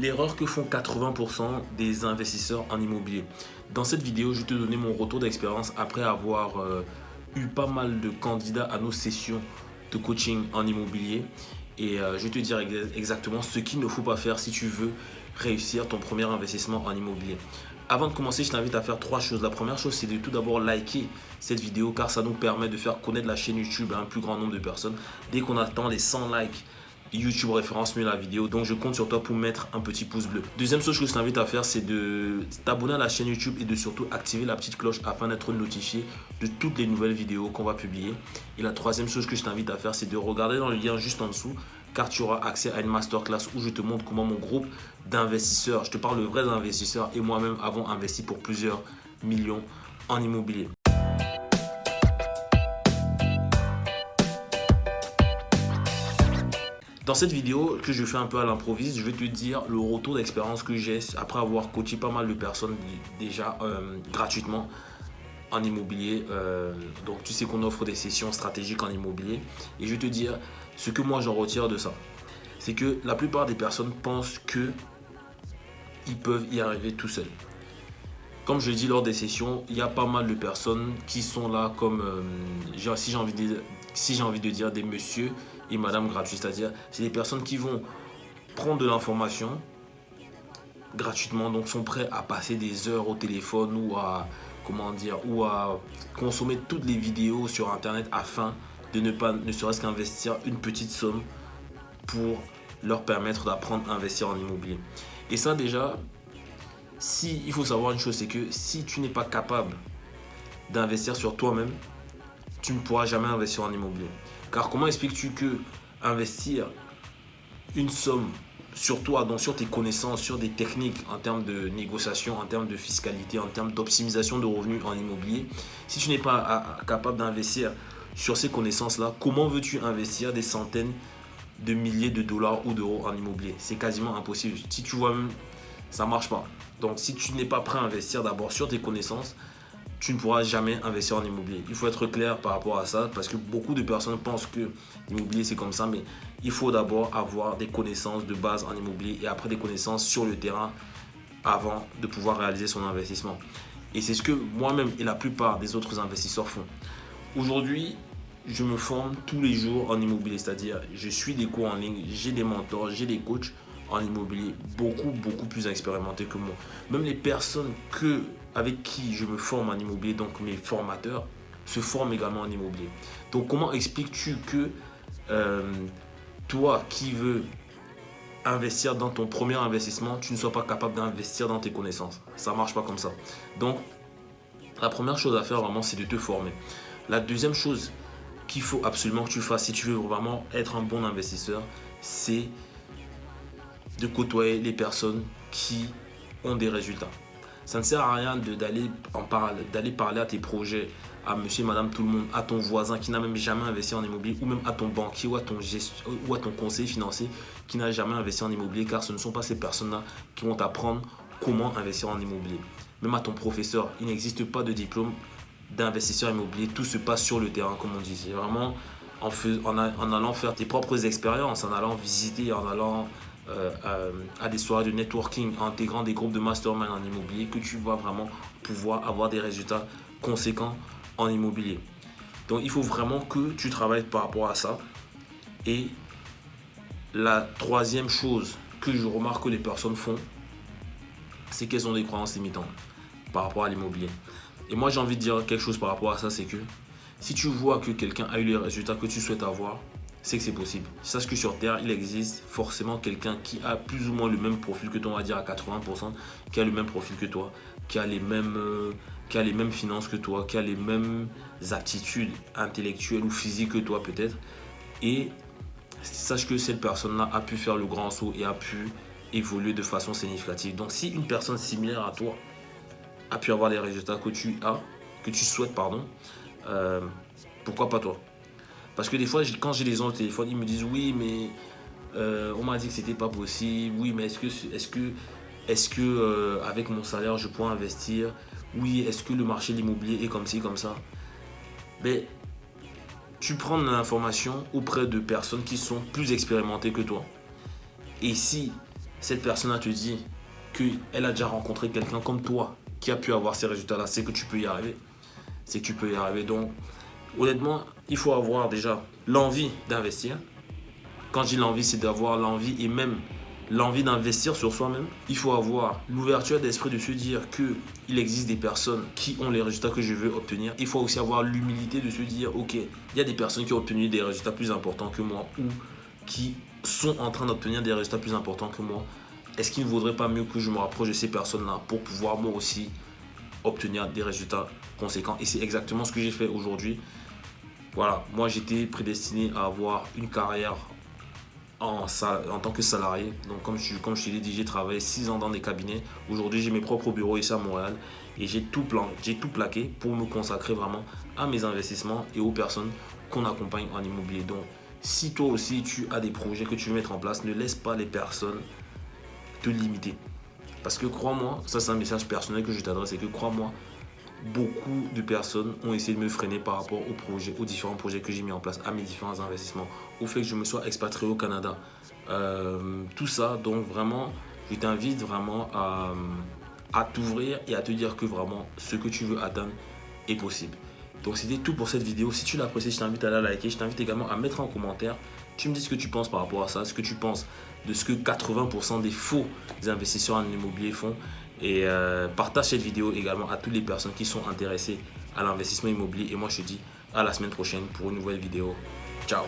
l'erreur que font 80% des investisseurs en immobilier. Dans cette vidéo, je vais te donner mon retour d'expérience après avoir euh, eu pas mal de candidats à nos sessions de coaching en immobilier. Et euh, je vais te dire exactement ce qu'il ne faut pas faire si tu veux réussir ton premier investissement en immobilier. Avant de commencer, je t'invite à faire trois choses. La première chose, c'est de tout d'abord liker cette vidéo car ça nous permet de faire connaître la chaîne YouTube à un plus grand nombre de personnes. Dès qu'on attend les 100 likes, YouTube référence mieux la vidéo. Donc, je compte sur toi pour mettre un petit pouce bleu. Deuxième chose que je t'invite à faire, c'est de t'abonner à la chaîne YouTube et de surtout activer la petite cloche afin d'être notifié de toutes les nouvelles vidéos qu'on va publier. Et la troisième chose que je t'invite à faire, c'est de regarder dans le lien juste en dessous car tu auras accès à une masterclass où je te montre comment mon groupe d'investisseurs, je te parle de vrais investisseurs et moi-même avons investi pour plusieurs millions en immobilier. Dans cette vidéo que je fais un peu à l'improviste, je vais te dire le retour d'expérience que j'ai après avoir coaché pas mal de personnes déjà euh, gratuitement en immobilier. Euh, donc tu sais qu'on offre des sessions stratégiques en immobilier. Et je vais te dire ce que moi j'en retire de ça. C'est que la plupart des personnes pensent que ils peuvent y arriver tout seuls. Comme je dit lors des sessions, il y a pas mal de personnes qui sont là comme, euh, si j'ai envie, si envie de dire, des messieurs et madame gratuits. C'est-à-dire, c'est des personnes qui vont prendre de l'information gratuitement, donc sont prêts à passer des heures au téléphone ou à, comment dire, ou à consommer toutes les vidéos sur Internet afin de ne pas, ne serait-ce qu'investir une petite somme pour leur permettre d'apprendre à investir en immobilier. Et ça déjà, si, il faut savoir une chose, c'est que si tu n'es pas capable d'investir sur toi-même, tu ne pourras jamais investir en immobilier. Car comment expliques-tu que investir une somme sur toi, donc sur tes connaissances, sur des techniques en termes de négociation, en termes de fiscalité, en termes d'optimisation de revenus en immobilier, si tu n'es pas capable d'investir sur ces connaissances-là, comment veux-tu investir des centaines de milliers de dollars ou d'euros en immobilier? C'est quasiment impossible. Si tu vois, ça ne marche pas. Donc, si tu n'es pas prêt à investir d'abord sur tes connaissances, tu ne pourras jamais investir en immobilier. Il faut être clair par rapport à ça parce que beaucoup de personnes pensent que l'immobilier c'est comme ça, mais il faut d'abord avoir des connaissances de base en immobilier et après des connaissances sur le terrain avant de pouvoir réaliser son investissement. Et c'est ce que moi-même et la plupart des autres investisseurs font. Aujourd'hui, je me forme tous les jours en immobilier, c'est-à-dire je suis des cours en ligne, j'ai des mentors, j'ai des coachs en immobilier beaucoup, beaucoup plus expérimentés que moi. Même les personnes que, avec qui je me forme en immobilier, donc mes formateurs, se forment également en immobilier. Donc comment expliques-tu que euh, toi qui veux investir dans ton premier investissement, tu ne sois pas capable d'investir dans tes connaissances? Ça marche pas comme ça. Donc la première chose à faire vraiment, c'est de te former. La deuxième chose qu'il faut absolument que tu fasses si tu veux vraiment être un bon investisseur, c'est de côtoyer les personnes qui ont des résultats. Ça ne sert à rien d'aller parler, d'aller parler à tes projets, à monsieur, madame, tout le monde, à ton voisin qui n'a même jamais investi en immobilier, ou même à ton banquier ou à ton, ou à ton conseiller financier qui n'a jamais investi en immobilier, car ce ne sont pas ces personnes-là qui vont t'apprendre comment investir en immobilier. Même à ton professeur, il n'existe pas de diplôme d'investisseur immobilier. Tout se passe sur le terrain, comme on dit. C'est vraiment en, en, en, allant faire tes propres expériences, en allant visiter, en allant euh, euh, à, des soirées de networking, intégrant des groupes de mastermind en immobilier, que tu vas vraiment pouvoir avoir des résultats conséquents en immobilier. Donc, il faut vraiment que tu travailles par rapport à ça. Et la troisième chose que je remarque que les personnes font, c'est qu'elles ont des croyances limitantes par rapport à l'immobilier. Et moi, j'ai envie de dire quelque chose par rapport à ça, c'est que si tu vois que quelqu'un a eu les résultats que tu souhaites avoir, c'est que c'est possible. Sache que sur Terre, il existe forcément quelqu'un qui a plus ou moins le même profil que toi, on va dire à 80%, qui a le même profil que toi, qui a les mêmes, euh, qui a les mêmes finances que toi, qui a les mêmes aptitudes intellectuelles ou physiques que toi peut-être. Et sache que cette personne-là a pu faire le grand saut et a pu évoluer de façon significative. Donc si une personne similaire à toi a pu avoir les résultats que tu as, que tu souhaites, pardon, euh, pourquoi pas toi? Parce que des fois, quand j'ai les gens au téléphone, ils me disent oui, mais euh, on m'a dit que c'était pas possible. Oui, mais est-ce que, est-ce que, est-ce que euh, avec mon salaire, je pourrais investir? Oui, est-ce que le marché de l'immobilier est comme ci, comme ça? Mais tu prends l'information auprès de personnes qui sont plus expérimentées que toi. Et si cette personne te dit qu'elle a déjà rencontré quelqu'un comme toi qui a pu avoir ces résultats-là, c'est que tu peux y arriver. C'est que tu peux y arriver. Donc, honnêtement, il faut avoir déjà l'envie d'investir. Quand je dis l'envie, c'est d'avoir l'envie et même l'envie d'investir sur soi-même. Il faut avoir l'ouverture d'esprit de se dire qu'il existe des personnes qui ont les résultats que je veux obtenir. Il faut aussi avoir l'humilité de se dire, ok, il y a des personnes qui ont obtenu des résultats plus importants que moi ou qui sont en train d'obtenir des résultats plus importants que moi. Est-ce qu'il ne vaudrait pas mieux que je me rapproche de ces personnes-là pour pouvoir moi aussi obtenir des résultats conséquents Et c'est exactement ce que j'ai fait aujourd'hui. Voilà, moi j'étais prédestiné à avoir une carrière en, en tant que salarié. Donc comme je, comme je te l'ai dit, j'ai travaillé 6 ans dans des cabinets. Aujourd'hui, j'ai mes propres bureaux ici à Montréal et j'ai tout, plan, tout plaqué pour me consacrer vraiment à mes investissements et aux personnes qu'on accompagne en immobilier. Donc si toi aussi tu as des projets que tu veux mettre en place, ne laisse pas les personnes te limiter. Parce que crois-moi, ça c'est un message personnel que je t'adresse, c'est que crois-moi, beaucoup de personnes ont essayé de me freiner par rapport aux projets, aux différents projets que j'ai mis en place, à mes différents investissements, au fait que je me sois expatrié au Canada. Euh, tout ça, donc vraiment, je t'invite vraiment à, à t'ouvrir et à te dire que vraiment ce que tu veux atteindre est possible. Donc c'était tout pour cette vidéo. Si tu l'as apprécié, je t'invite à la liker. Je t'invite également à mettre en commentaire. Tu me dis ce que tu penses par rapport à ça, ce que tu penses de ce que 80% des faux investisseurs en immobilier font. Et euh, partage cette vidéo également à toutes les personnes qui sont intéressées à l'investissement immobilier. Et moi, je te dis à la semaine prochaine pour une nouvelle vidéo. Ciao